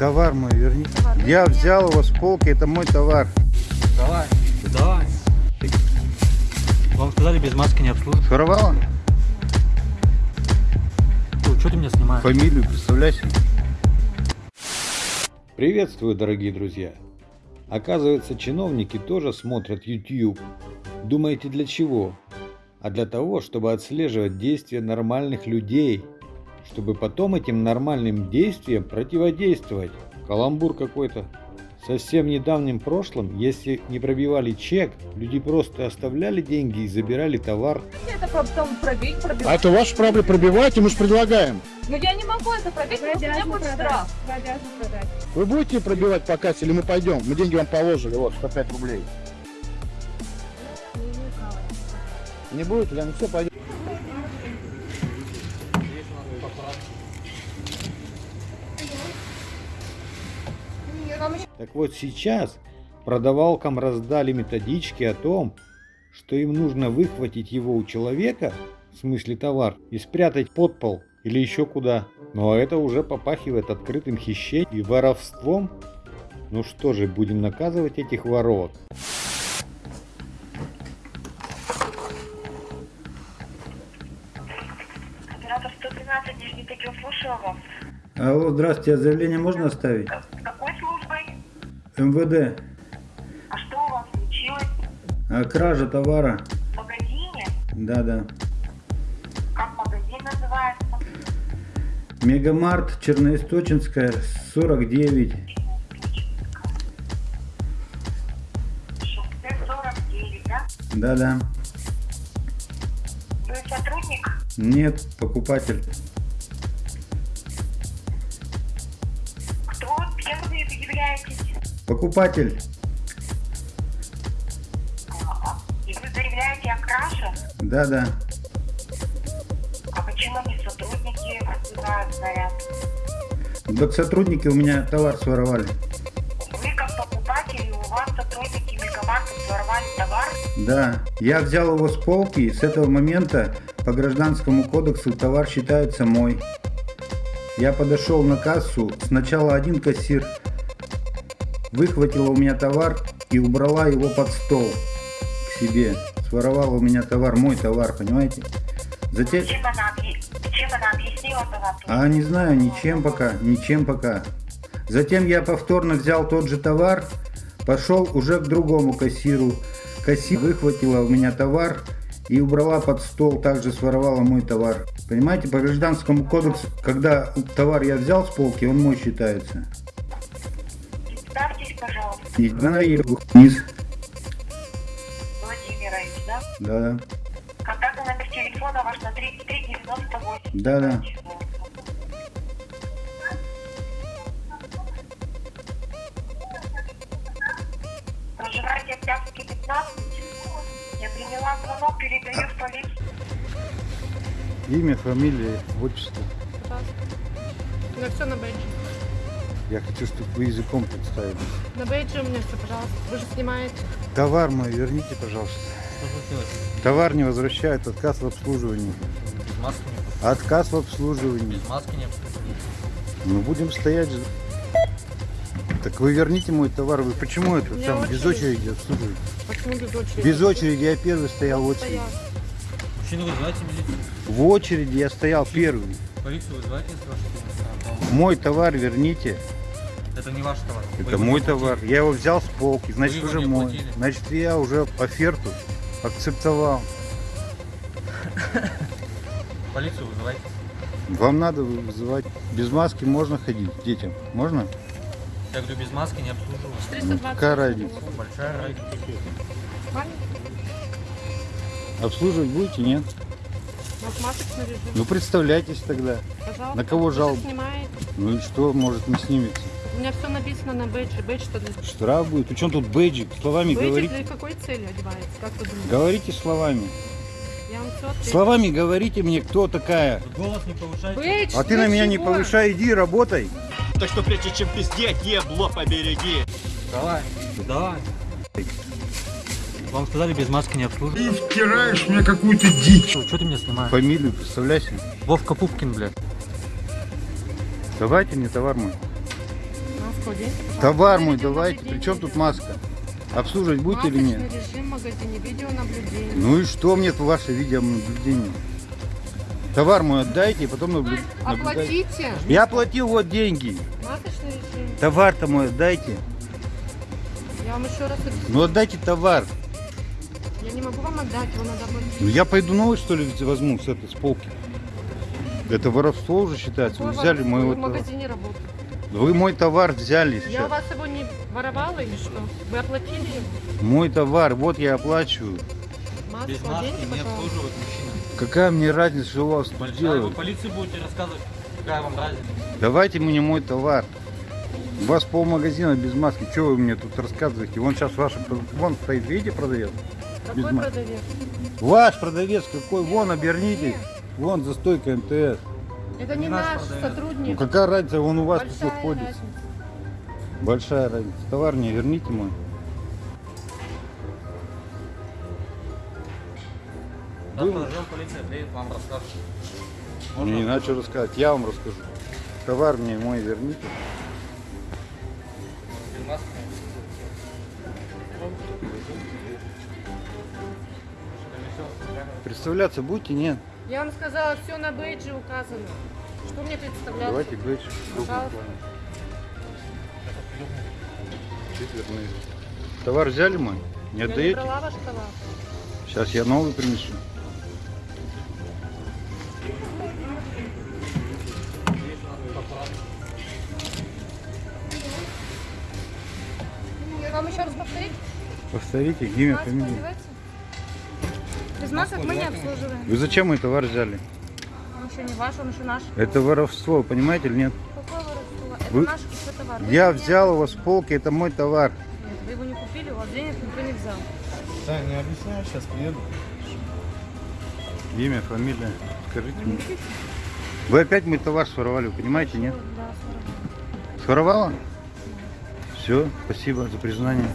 Товар мой верни. Я взял его с полки, это мой товар. Давай, давай. Вам сказали, без маски не обслуживать. Своровала? Что ты меня снимаешь? Фамилию представляйся. Приветствую, дорогие друзья! Оказывается, чиновники тоже смотрят YouTube. Думаете, для чего? А для того, чтобы отслеживать действия нормальных людей, чтобы потом этим нормальным действиям противодействовать. Каламбур какой-то. Совсем недавнем прошлом, если не пробивали чек, люди просто оставляли деньги и забирали товар. это потом пробить, пробивать. А это ваша проблема пробивайте, мы же предлагаем. Но я не могу это пробить, потому что у меня будет штраф. Вы будете пробивать по кассе или мы пойдем? Мы деньги вам положили, вот, 105 рублей. Не будете, да? Ну все, пойдем. Так вот сейчас продавалкам раздали методички о том, что им нужно выхватить его у человека, в смысле товар, и спрятать под пол или еще куда. Но это уже попахивает открытым хищением и воровством. Ну что же, будем наказывать этих воровок. Оператор 113, Нижний Тагил, слушаю вас. Алло, здравствуйте, а заявление можно оставить? МВД. А что у вас случилось? А, кража товара. В магазине? Да-да. Как магазин называется? Мегамарт, Черноисточинская, 49. Шоссе 49, да? Да-да. Вы сотрудник? Нет, покупатель. Кто? Кем вы являетесь? Покупатель. И вы заявляете о краже? Да-да. А почему не сотрудники вызывают наряд? Так сотрудники у меня товар своровали. Вы как покупатель, у вас сотрудники Мегамарта своровали товар? Да, я взял его с полки, и с этого момента по гражданскому кодексу товар считается мой. Я подошел на кассу, сначала один кассир выхватила у меня товар и убрала его под стол к себе. Своровала у меня товар, мой товар, понимаете? Затем... Чем она, чем она объяснила товар? А не знаю, ничем пока, ничем пока. Затем я повторно взял тот же товар, пошел уже к другому кассиру. Кассир выхватила у меня товар и убрала под стол, также своровала мой товар. Понимаете, по гражданскому кодексу, когда товар я взял с полки, он мой считается. Пожалуйста, И она и вниз. Владимирович, да? Да, Контактный номер телефона ваш на 33 98. да, да. Проживаете в Октябрьске 15? Я приняла звонок, передаю в полицию. Имя, фамилия, отчество. У меня все на бейджи. Я хочу, чтобы вы языком представили. На бейджи у меня все, пожалуйста. Вы же снимаете. Товар мой верните, пожалуйста. Что случилось? Товар не возвращают, отказ в обслуживании. Без маски не Отказ в обслуживании. Без маски не обслуживать. Ну будем стоять же. Так вы верните мой товар. Вы почему это там без очередь. очереди обслуживаете? Почему без очереди? Без очереди я первый стоял в очереди. Мужчина, вызывайте милицию. В очереди я стоял первый. Полицию вызывайте, ваш Мой товар верните. Это не ваш товар. Вы Это его мой товар. платили. Я его взял с полки, значит его уже мой. оплатили. Значит я уже оферту акцептовал. Полицию вызывайте. Вам надо вызывать. Без маски можно ходить детям? Можно? Я говорю, без маски не обслуживать. 320. какая разница? Большая разница. Обслуживать будете? Нет? Ну представляйтесь тогда. Пожалуйста. на кого Вы снимаете. Ну и что, может не снимется? У меня все написано на бейджи. Бейдж что для... Штраф будет. Причем тут бейджик? Словами Бейджик говорите. для какой цели одевается? Как вы думаете? Говорите словами. Я вам все. Словами говорите мне, кто такая. Голос не повышайте. Бейдж А ты на меня не чего? повышай, иди работай. Так что прежде чем пиздеть, ебло побереги. Давай. Давай. Вам сказали, без маски не обслуживать. Ты втираешь мне какую-то дичь. Что ты меня снимаешь? Фамилию представляйся. Вовка Пупкин, блядь. Давайте мне товар мой. Товар мой давайте. Причем тут маска? Обслуживать будете или нет? Режим магазине, видеонаблюдение. Ну и что мне это ваше видеонаблюдение? Товар мой отдайте и потом наблю- наблюдайте. Оплатите. Я оплатил вот деньги. Масочный режим. Товар-то мой отдайте. Я вам еще раз объясню. Ну отдайте товар. Я не могу вам отдать, его надо оплатить. Ну я пойду новый что ли возьму с этой с полки. Это воровство уже считается. Вы взяли вот в магазине работаете. Вы мой товар взяли Я у сейчас. вас его не воровала или что? Вы оплатили его? Мой товар, вот я оплачиваю. Маску Без маски оденьте, не обслуживают мужчина. Какая мне разница, что у вас тут вы делают? полиции будете рассказывать, какая вам разница. Давайте мне мой товар. У вас полмагазина без маски. Что вы мне тут рассказываете? Вон сейчас ваш, вон стоит, видите, продавец? без Какой маски. продавец? Ваш продавец какой? Вон, обернитесь. Вон за стойкой МТС. Это не, Не наш наш продавец. Ну сотрудник. какая разница, он у вас тут Большая ходит. разница. Большая разница. Товар мне верните мой. Завтра ждем полиция, приедет, вам расскажет. Мне не что рассказать, я вам расскажу. Товар мне мой верните. Представляться будете? Нет. Я вам сказала, все на бейджи указано. Что мне представляться? Давайте бэдж. Пожалуйста. Товар взяли мой? Не Я не отдаете? брала ваш товар. Сейчас я новый принесу. Вам еще раз повторить? Повторите, имя, фамилия. Масок мы не обслуживаем. Вы зачем мой товар взяли? Он еще не ваш, он еще наш. Это воровство, понимаете или нет? Какое воровство? Это Вы- наш еще товар. Вы Я взял его с полки, это мой товар. Нет, вы его не купили, у вас денег никто не взял. Да, не объясняю, сейчас приеду. Имя, фамилия. Скажите мне. Вы опять мой товар своровали, вы понимаете, нет? Да, сорок. Своровала? Все, спасибо за признание.